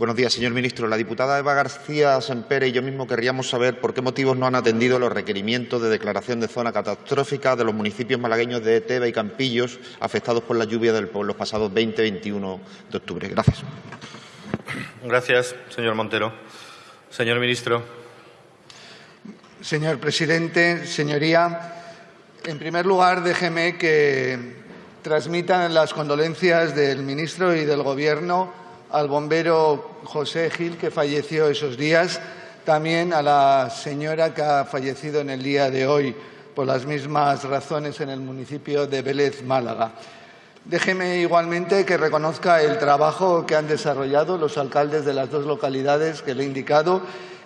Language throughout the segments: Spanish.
Buenos días, señor ministro. La diputada Eva García Sempere y yo mismo querríamos saber por qué motivos no han atendido los requerimientos de declaración de zona catastrófica de los municipios malagueños de Teba y Campillos afectados por la lluvia del los pasados 20 y 21 de octubre. Gracias. Gracias, señor Montero. Señor ministro. Señor presidente, señoría, en primer lugar, déjeme que transmitan las condolencias del ministro y del Gobierno al bombero José Gil, que falleció esos días, también a la señora que ha fallecido en el día de hoy por las mismas razones en el municipio de Vélez, Málaga. Déjeme igualmente que reconozca el trabajo que han desarrollado los alcaldes de las dos localidades que le he indicado,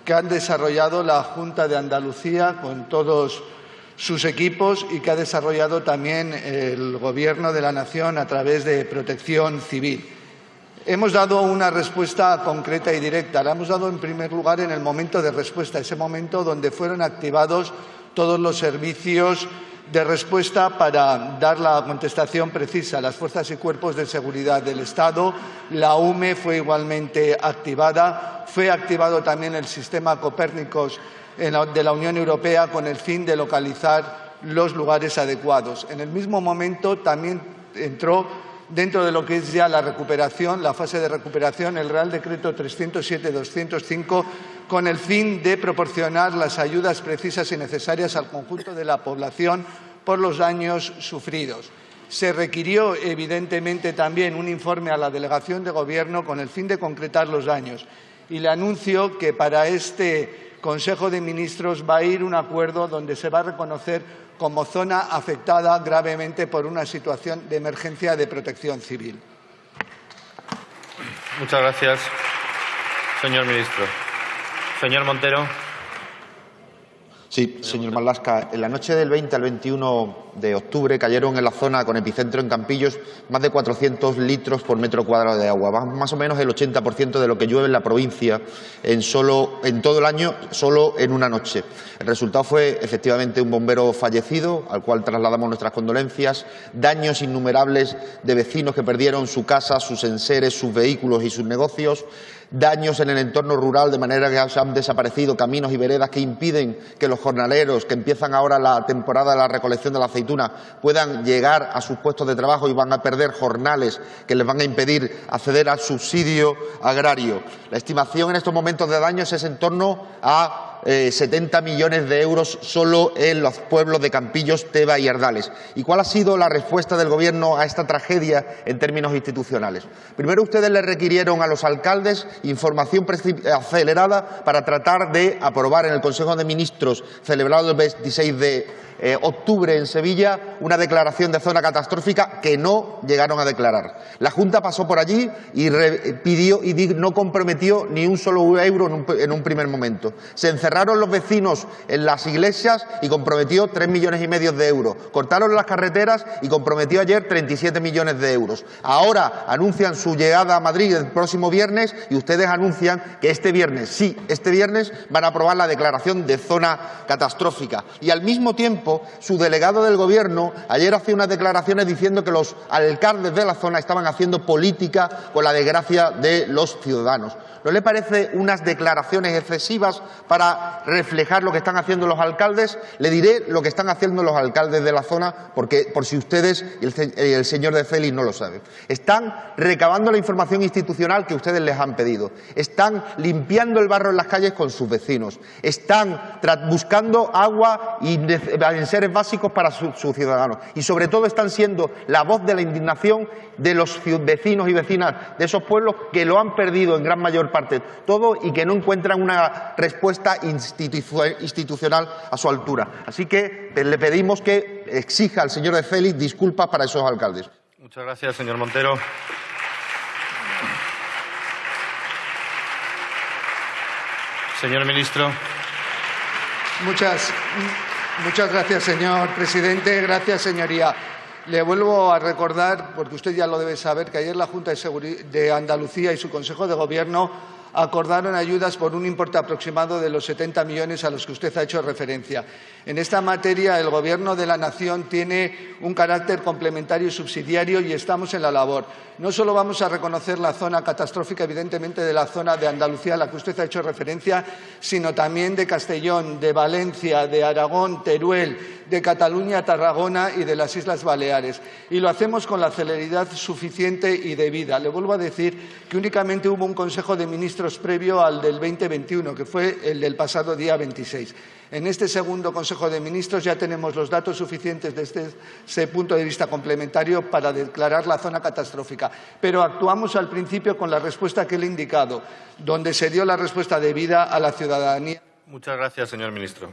que han desarrollado la Junta de Andalucía con todos sus equipos y que ha desarrollado también el Gobierno de la Nación a través de Protección Civil. Hemos dado una respuesta concreta y directa. La hemos dado en primer lugar en el momento de respuesta, ese momento donde fueron activados todos los servicios de respuesta para dar la contestación precisa. Las fuerzas y cuerpos de seguridad del Estado, la UME fue igualmente activada, fue activado también el sistema Copérnicos de la Unión Europea con el fin de localizar los lugares adecuados. En el mismo momento también entró dentro de lo que es ya la recuperación, la fase de recuperación, el Real Decreto 307-205, con el fin de proporcionar las ayudas precisas y necesarias al conjunto de la población por los daños sufridos. Se requirió, evidentemente, también un informe a la delegación de Gobierno con el fin de concretar los daños. Y le anuncio que para este Consejo de Ministros va a ir un acuerdo donde se va a reconocer como zona afectada gravemente por una situación de emergencia de protección civil. Muchas gracias, señor ministro. Señor Montero. Sí, señor Malasca. En la noche del 20 al 21 de octubre cayeron en la zona con epicentro en Campillos más de 400 litros por metro cuadrado de agua, más o menos el 80% de lo que llueve en la provincia en, solo, en todo el año, solo en una noche. El resultado fue efectivamente un bombero fallecido, al cual trasladamos nuestras condolencias, daños innumerables de vecinos que perdieron su casa, sus enseres, sus vehículos y sus negocios, daños en el entorno rural, de manera que han desaparecido caminos y veredas que impiden que los jornaleros, que empiezan ahora la temporada de la recolección de la aceituna, puedan llegar a sus puestos de trabajo y van a perder jornales que les van a impedir acceder al subsidio agrario. La estimación en estos momentos de daños es en torno a 70 eh, millones de euros solo en los pueblos de Campillos, Teba y Ardales. ¿Y cuál ha sido la respuesta del Gobierno a esta tragedia en términos institucionales? Primero, ustedes le requirieron a los alcaldes información acelerada para tratar de aprobar en el Consejo de Ministros celebrado el 26 de eh, octubre en Sevilla una declaración de zona catastrófica que no llegaron a declarar. La Junta pasó por allí y pidió y no comprometió ni un solo euro en un, primer momento. Se encerraron los vecinos en las iglesias y comprometió tres millones y medio de euros. Cortaron las carreteras y comprometió ayer 37 millones de euros. Ahora anuncian su llegada a Madrid el próximo viernes y ustedes anuncian que este viernes, sí, este viernes van a aprobar la declaración de zona catastrófica. Y al mismo tiempo su delegado del Gobierno ayer hacía unas declaraciones diciendo que los alcaldes de la zona estaban haciendo política con la desgracia de los ciudadanos. ¿No le parece unas declaraciones excesivas para reflejar lo que están haciendo los alcaldes? Le diré lo que están haciendo los alcaldes de la zona, porque por si ustedes y el, señor de Félix no lo saben. Están recabando la información institucional que ustedes les han pedido. Están limpiando el barro en las calles con sus vecinos. Están buscando agua y seres básicos para sus ciudadanos. Y sobre todo están siendo la voz de la indignación de los vecinos y vecinas de esos pueblos que lo han perdido en gran mayor parte todo y que no encuentran una respuesta institucional a su altura. Así que le pedimos que exija al señor de Félix disculpas para esos alcaldes. Muchas gracias, señor Montero. Señor ministro. Muchas, muchas gracias, señor presidente. Gracias, señoría. Le vuelvo a recordar, porque usted ya lo debe saber, que ayer la Junta de, Andalucía y su Consejo de Gobierno acordaron ayudas por un importe aproximado de los 70 millones a los que usted ha hecho referencia. En esta materia, el Gobierno de la Nación tiene un carácter complementario y subsidiario y estamos en la labor. No solo vamos a reconocer la zona catastrófica, evidentemente, de la zona de Andalucía a la que usted ha hecho referencia, sino también de Castellón, de Valencia, de Aragón, Teruel, de Cataluña, Tarragona y de las Islas Baleares. Y lo hacemos con la celeridad suficiente y debida. Le vuelvo a decir que únicamente hubo un Consejo de Previo al del 2021, que fue el del pasado día 26. En este segundo Consejo de Ministros ya tenemos los datos suficientes desde ese punto de vista complementario para declarar la zona catastrófica. Pero actuamos al principio con la respuesta que le he indicado, donde se dio la respuesta debida a la ciudadanía. Muchas gracias, señor ministro.